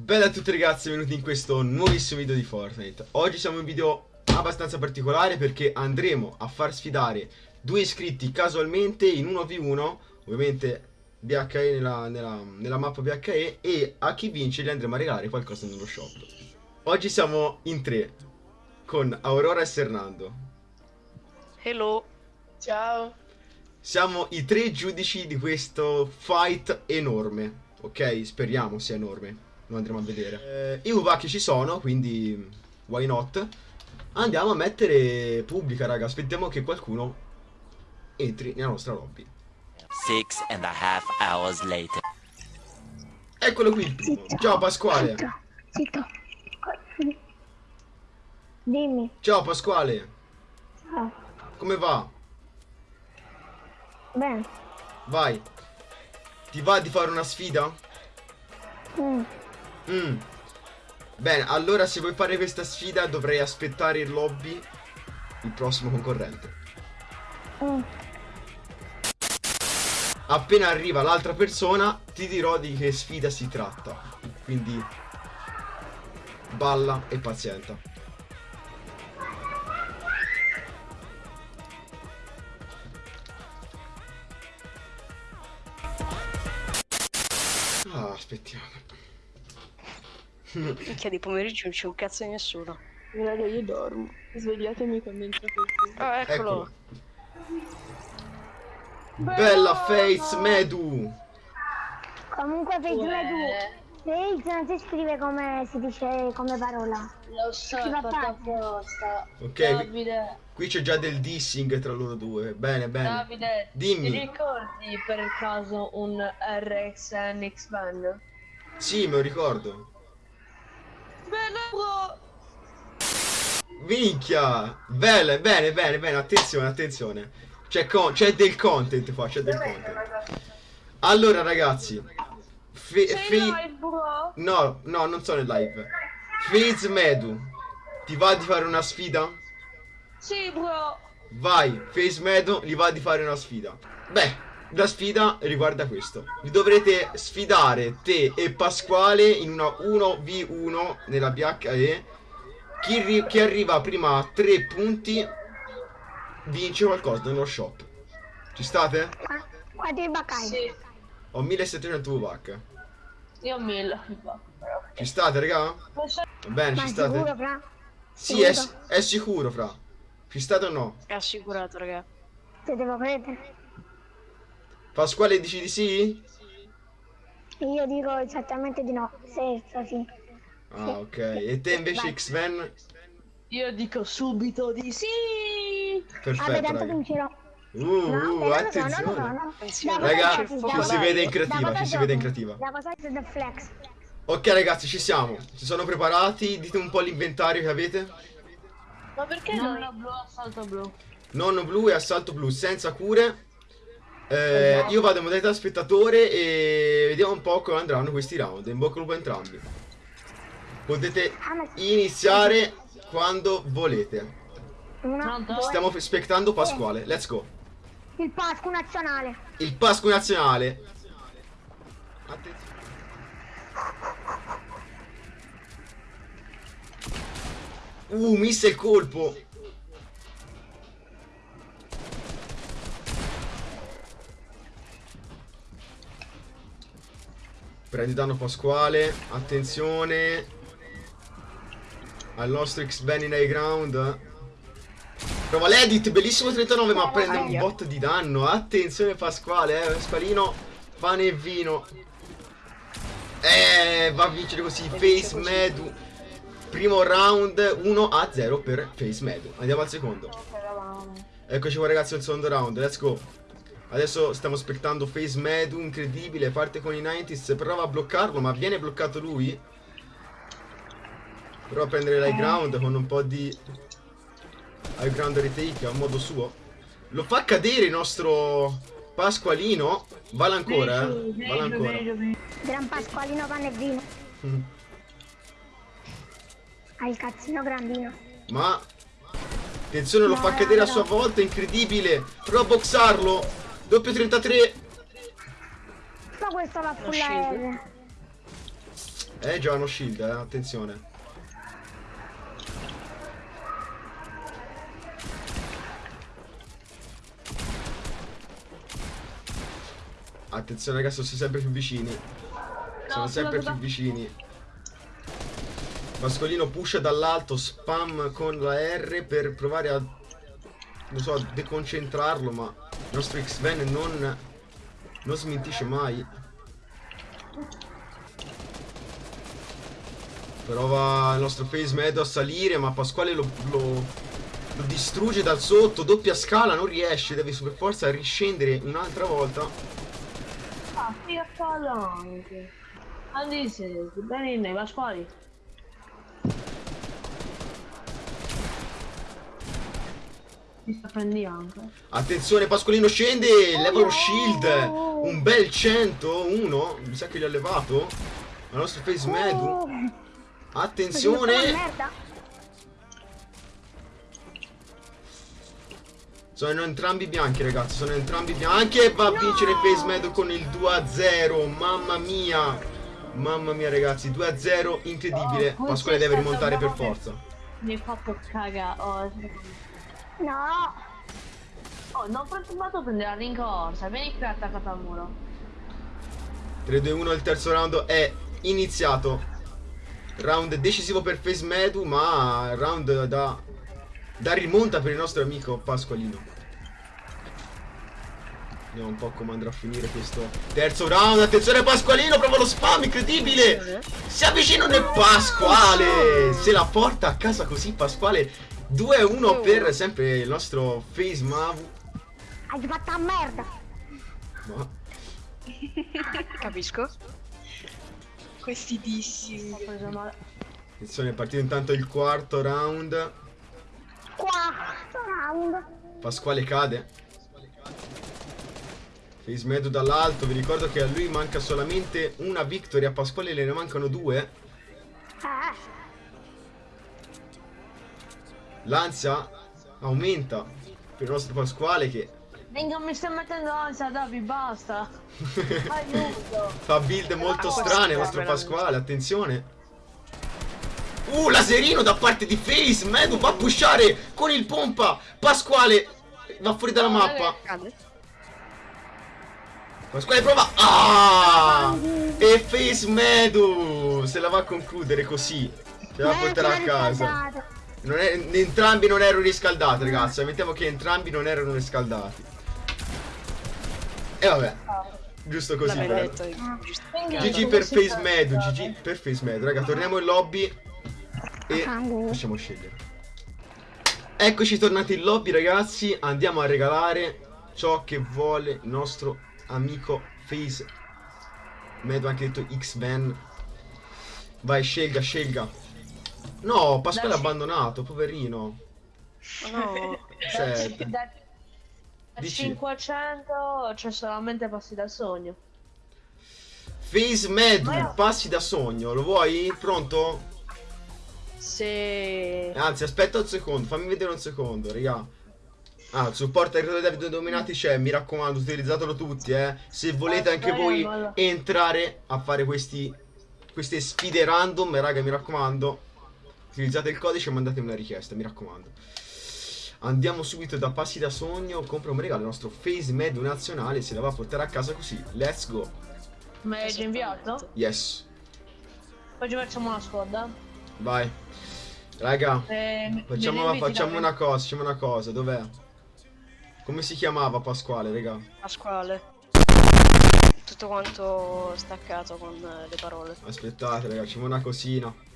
Bella a tutti ragazzi, benvenuti in questo nuovissimo video di Fortnite. Oggi siamo in un video abbastanza particolare perché andremo a far sfidare due iscritti casualmente in 1v1 Ovviamente BHE nella, nella, nella mappa BHE e a chi vince gli andremo a regalare qualcosa nello shop. Oggi siamo in tre con Aurora e Sernando Hello. Ciao. Siamo i tre giudici di questo fight enorme Ok, speriamo sia enorme lo andremo a vedere. Eh, I Uvaki ci sono, quindi why not? Andiamo a mettere pubblica, raga. Aspettiamo che qualcuno entri nella nostra lobby. Six and a half hours later. Eccolo qui il primo. Ciao Pasquale. Zitto, zitto. Dimmi. Ciao Pasquale. Ah, Come va? bene. Vai. Ti va di fare una sfida? Mm, Mm. Bene, allora se vuoi fare questa sfida dovrei aspettare in lobby il prossimo concorrente. mm. Appena arriva l'altra persona ti dirò di che sfida si tratta. Quindi balla e pazienta. Ah, aspettiamo. Minchia di pomeriggio non c'è un cazzo di nessuno. Raga, io dormo. Svegliatemi quando entra qualcuno. Ah, eccolo. Bella face Medu. Comunque Face Medu. Face non si scrive come si dice come parola. Lo so, va fatto? Ok, Davide, qui c'è già del dissing tra loro due. Bene, bene. Davide, Dimmi. ti ricordi per caso un RX NX Van? Sì, me lo ricordo. Bella bro! Minchia! Bene, bene, bene, bene, attenzione, attenzione. C'è con- c'è del content qua, c'è del content. Allora, ragazzi. Fe- live bro? no, no, non sono in live. Faze Medu. Ti va di fare una sfida? Sì bro! Vai, Face Medu gli va di fare una sfida. Beh, la sfida riguarda questo. Vi dovrete sfidare te e Pasquale in una 1v1 nella BHE. Chi, ri- chi arriva prima a 3 punti vince qualcosa nello shop. Ci state? Ah, Quanti baccai? Sì, Ho 1700 VVAC. io ho mille. Ci state, raga? Va bene, Ma ci sicuro, state? fra? Sì, è, Sicuro? è sicuro, fra. Ci state o no? È assicurato, raga. Ti devo credere. Pasquale dici di sì? Io dico esattamente di no. Senza sì. Ah, ok. E te invece. X-Men? Io dico subito di sì! Perfetto, Vabbè, tanto vincerò. Uh, No, uh, però no, no, attenzione. no, no, no. Da Raga, ci si vede in creativa, ci si vede in creativa. Da cosa siete del flex? Ok ragazzi, ci siamo. Ci sono preparati? Dite un po' l'inventario che avete. Ma perché non la blu assalto blu? Nonno blu e assalto blu senza cure. Eh, io vado in modalità spettatore e vediamo un po' come andranno questi round. In bocca al lupo a entrambi. Potete Ah, iniziare quando volete. Stiamo aspettando Pasquale. Let's go. il Pasqua nazionale. Il Pasqua nazionale. Attenzione. Uh, missa il colpo. Prendi danno Pasquale. Attenzione. Al nostro X-Ben in high ground. Prova l'edit, bellissimo 39, ma prende un bot di danno. Attenzione Pasquale, eh. Pasqualino, pane e vino. Eh, va a vincere così. Face Medu. Primo round 1 a 0 per Face Medu. Andiamo al secondo. Eccoci qua ragazzi al secondo round, let's go. Adesso stiamo aspettando Face Medu, incredibile, parte con i 90s, prova a bloccarlo, ma viene bloccato lui. Prova a prendere l'high ground con un po' di high ground retake a modo suo. Lo fa cadere il nostro Pasqualino. Vale ancora, eh. Vale ancora. Gran Pasqualino pane e vino. Mm. Ha il cazzino grandino. Ma attenzione lo fa cadere a sua volta, incredibile. Prova a boxarlo. Doppio 33. Ma questo va full. Eh, già hanno shield, eh, attenzione. Attenzione ragazzi, sono sempre più vicini. Sono No, sempre scusa, più vicini. Pascolino pusha dall'alto, spam con la R per provare a, non so, a deconcentrarlo, ma nostro X-Men non, non smentisce mai. Prova il nostro face medo a salire, ma Pasquale lo, lo- lo distrugge dal sotto, doppia scala, non riesce, deve super forza riscendere un'altra volta. Ah, figa anche. Andy, sei bene nei Pasquali? Mi sta anche. Attenzione, Pasqualino scende, leva lo shield, un bel 101, mi sa che gli ha levato. Il nostro face medu. Oh, Attenzione! merda. Sono entrambi bianchi ragazzi, sono entrambi bianchi e va a vincere Face Medo con il 2-0, mamma mia! Mamma mia ragazzi, 2-0, incredibile, Oh, Pasquale deve rimontare per forza. Mi fatto cagare. Oh, No. oh non preoccupato prendere la rincorsa. Vieni qui attaccato al muro. 3-2-1, il terzo round è iniziato. Round decisivo per Face Medu, ma round da, da rimonta per il nostro amico Pasqualino. Vediamo un po' come andrà a finire questo terzo round. Attenzione Pasqualino, prova lo spam, incredibile! Si avvicinano e Pasquale! Se la porta a casa così Pasquale 2-1 per sempre il nostro Face Mavu. Hai fatto a merda. Ma Capisco. Preso male. attenzione, è partito intanto il quarto round. Quarto round. Pasquale cade. Face Medu dall'alto, vi ricordo che a lui manca solamente una victory, a Pasquale le ne mancano due. L'ansia aumenta per il nostro Pasquale che Venga, mi stai mettendo ansia, Davi, basta. Aiuto. fa build molto strane il nostro Pasquale, attenzione. Uh, laserino da parte di Face, Medu va a pushare con il pompa. Pasquale va fuori dalla mappa. Pasquale prova. Ah! E Face Medu se la va a concludere così. Se la a Eh, portare a casa. Non è- entrambi non erano riscaldati, ragazzi. Ammettiamo che entrambi non erano riscaldati. E vabbè. Giusto così, vero? GG per Face fa? Medu, GG per Face Medu. Raga, torniamo in lobby e Fango. possiamo scegliere. Eccoci tornati in lobby, ragazzi. Andiamo a regalare ciò che vuole il nostro amico Face Medu, anche detto X-Men. Vai, scelga, scelga. No, Pasquale ha abbandonato, poverino. Ma no. Cioè, Da, da Dici? 500 c'è solamente passi dal sogno. Face Medu, Ma- passi da sogno, lo vuoi? Pronto? Se... Anzi, aspetta un secondo, fammi vedere un secondo, raga. Ah, il supporto ai creatori David dominati c'è, mi raccomando, utilizzatelo tutti, eh. Se volete anche voi entrare a fare questi queste sfide random, raga, mi raccomando. Utilizzate il codice e mandatemi una richiesta, mi raccomando. Andiamo subito da Passi da Sogno, compra un regalo, il nostro Face Medu nazionale, se la va a portare a casa così. Let's go. Mi hai già inviato? Yes. Poi ci facciamo una squadra. Vai. Raga, Eh, facciamo, facciamo una cosa, facciamo una cosa, dov'è? Come si chiamava Pasquale, raga? Pasquale. Tutto quanto staccato con le parole. Aspettate, raga, facciamo una cosina.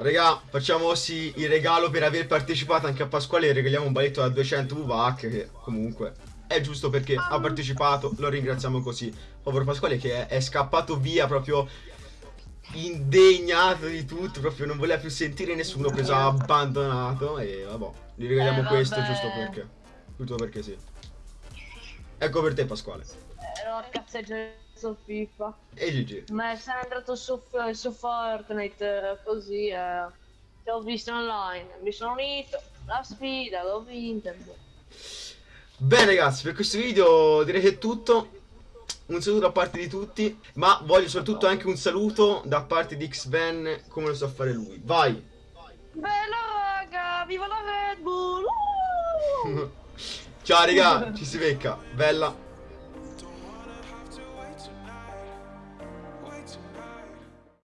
Raga, facciamo sì il regalo per aver partecipato anche a Pasquale e regaliamo un baletto da 200 VVAC che comunque è giusto perché ha partecipato, lo ringraziamo così. Povero Pasquale che è, è scappato via proprio indegnato di tutto, proprio non voleva più sentire nessuno, preso abbandonato e vabbè, gli regaliamo Eh, questo giusto perché. Giusto perché sì. Ecco per te Pasquale. Ero a cazzeggiare su FIFA. E GG. Ma sei andato su, su Fortnite così. Eh. Ti ho visto online. Mi sono unito. La sfida, l'ho vinta. Bene ragazzi, per questo video direi che è tutto. un saluto da parte di tutti, ma voglio soprattutto anche un saluto da parte di X-Ben come lo sa fare lui. Vai! Bella raga, viva la Red Bull! Ciao raga, ci si becca, bella.